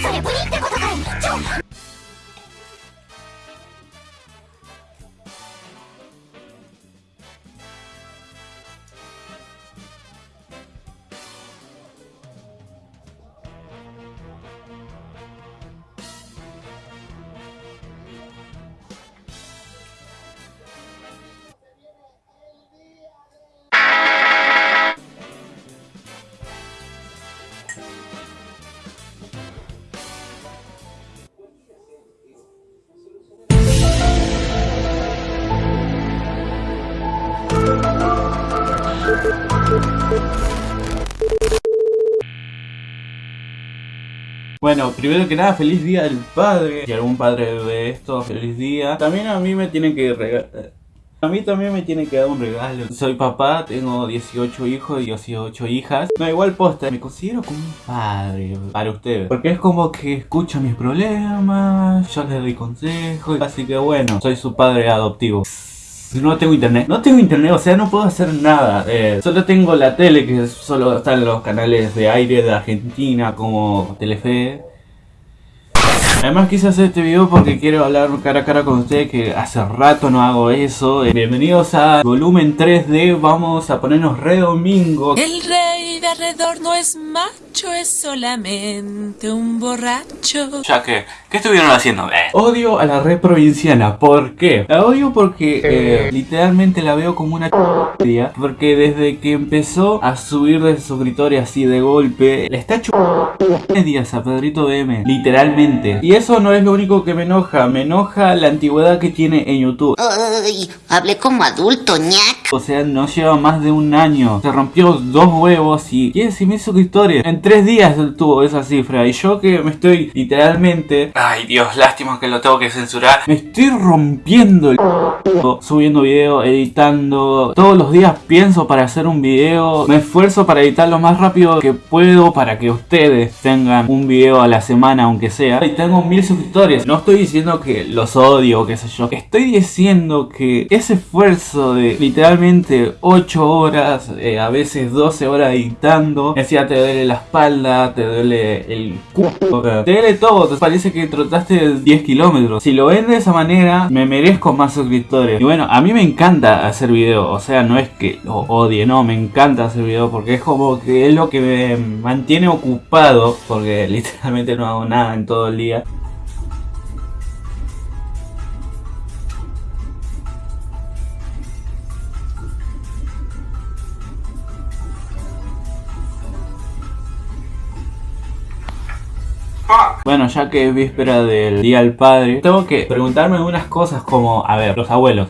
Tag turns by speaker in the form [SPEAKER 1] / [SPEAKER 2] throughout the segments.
[SPEAKER 1] それブリってことかい。ちょ
[SPEAKER 2] Bueno, primero que nada, feliz día del padre. Si algún padre ve esto, feliz día. También a mí me tienen que regalar... A mí también me tienen que dar un regalo. Soy papá, tengo 18 hijos y 18 hijas. No, igual posta, me considero como un padre para ustedes. Porque es como que escucha mis problemas, yo les doy consejos. Así que bueno, soy su padre adoptivo. No tengo internet. No tengo internet, o sea, no puedo hacer nada. Eh, solo tengo la tele, que solo están los canales de aire de Argentina, como Telefe. Además quise hacer este video porque quiero hablar cara a cara con ustedes que hace rato no hago eso. Eh, bienvenidos a volumen 3D, vamos a ponernos re domingo.
[SPEAKER 3] El rey de alrededor no es macho, es solamente un borracho.
[SPEAKER 2] Ya que, ¿qué estuvieron haciendo? Eh. Odio a la red provinciana, ¿por qué? La odio porque eh, literalmente la veo como una Porque desde que empezó a subir de suscriptores así de golpe, le está ch días a Pedrito BM, literalmente. Y eso no es lo único que me enoja, me enoja la antigüedad que tiene en YouTube.
[SPEAKER 1] Hablé como adulto, ñac.
[SPEAKER 2] O sea, no lleva más de un año. Se rompió dos huevos y 15 mil suscriptores. En tres días tuvo esa cifra. Y yo que me estoy literalmente... Ay Dios, lástima que lo tengo que censurar. Me estoy rompiendo el... Subiendo video, editando. Todos los días pienso para hacer un video. Me esfuerzo para editar lo más rápido que puedo para que ustedes tengan un video a la semana, aunque sea. Y tengo mil suscriptores. No estoy diciendo que los odio o qué sé yo. Estoy diciendo que ese esfuerzo de literalmente 8 horas, eh, a veces 12 horas editando, decía te duele la espalda, te duele el culo, te duele todo. Te parece que trotaste 10 kilómetros. Si lo ven de esa manera, me merezco más suscriptores. Y bueno, a mí me encanta hacer video. O sea, no es que lo odie, no, me encanta hacer video porque es como que es lo que me mantiene ocupado. Porque literalmente no hago nada en todo el día. Bueno, ya que es víspera del Día del Padre, tengo que preguntarme unas cosas como, a ver, los abuelos.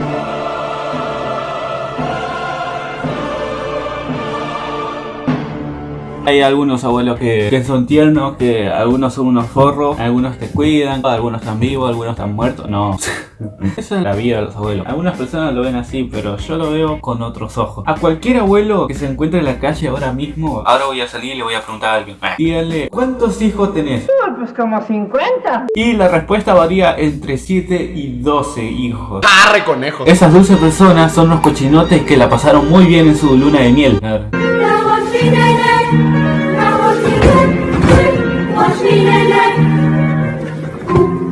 [SPEAKER 2] Hay algunos abuelos que, que, son tiernos, que algunos son unos forros, algunos te cuidan, algunos están vivos, algunos están muertos. No, esa es la vida de los abuelos. Algunas personas lo ven así, pero yo lo veo con otros ojos. A cualquier abuelo que se encuentre en la calle ahora mismo, ahora voy a salir y le voy a preguntar a alguien. Díganle, ¿cuántos hijos tenés?
[SPEAKER 4] Pues como 50.
[SPEAKER 2] Y la respuesta varía entre 7 y 12 hijos.
[SPEAKER 5] ¡Arre conejo!
[SPEAKER 2] Esas 12 personas son los cochinotes que la pasaron muy bien en su luna de miel.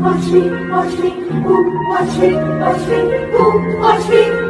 [SPEAKER 2] watch me, watch me, ooh, watch me, watch me, ooh, watch me.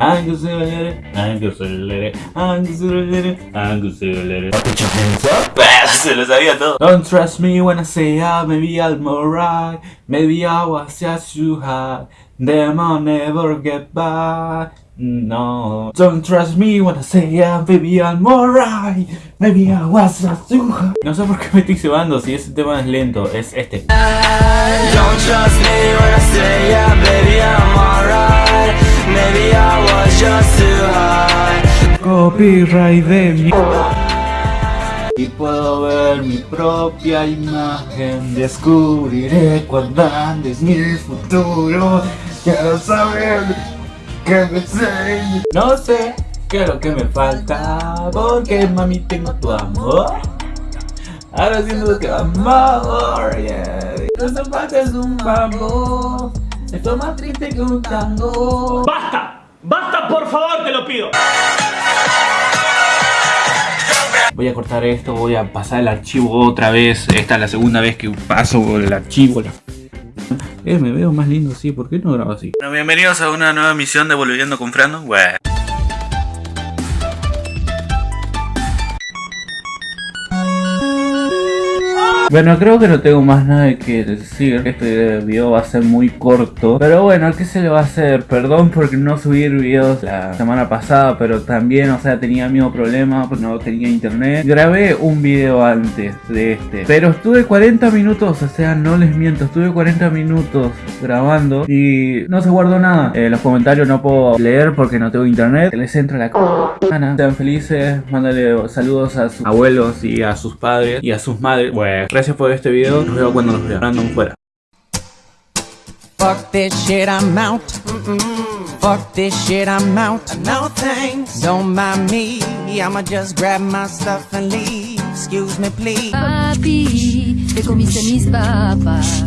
[SPEAKER 2] Angusulated, angusulated, angusulated, angusulated. Put your hands up. Se lo sabía todo. Don't trust me when I say I maybe I'm alright. Maybe I was just too high. Never get by. No. Don't trust me when I say yeah, baby I'm alright. Maybe I was just too high. No sé por qué me estoy cebando si ese tema es lento. Es este.
[SPEAKER 6] Don't trust me when I say yeah, baby I'm alright. Maybe I was just too high.
[SPEAKER 2] Copyright de mi y puedo ver mi propia imagen. Descubriré cuando andes mi futuro. Quiero saber qué me sé No sé qué es lo que me falta. Porque mami tengo tu amor. Ahora siento que amor, yeah. Los zapatos es un bambú. Esto es más triste que un tango.
[SPEAKER 5] ¡Basta! ¡Basta, por favor, te lo pido!
[SPEAKER 2] Voy a cortar esto, voy a pasar el archivo otra vez. Esta es la segunda vez que paso el archivo. la- Eh, me veo más lindo así, ¿por qué no grabo así? Bueno, bienvenidos a una nueva emisión de Volviendo con Frando. Bueno. Bueno, creo que no tengo más nada que decir. Este video va a ser muy corto. Pero bueno, ¿qué se le va a hacer? Perdón por no subir videos la semana pasada, pero también, o sea, tenía el mismo problema, no tenía internet. Grabé un video antes de este, pero estuve 40 minutos, o sea, no les miento, estuve 40 minutos grabando y no se guardó nada. Eh, los comentarios no puedo leer porque no tengo internet. Les entra la c***. Sean felices, mándale saludos a sus abuelos y a sus padres y a sus madres. Bueno, gracias por este video. Nos vemos cuando nos vean. Random fuera.
[SPEAKER 7] Fuck this shit, I'm out. Fuck this shit, I'm out. No thanks. Don't mind me. I'ma just grab my stuff and leave. Excuse me, please.
[SPEAKER 8] Papi, te comiste mis papas.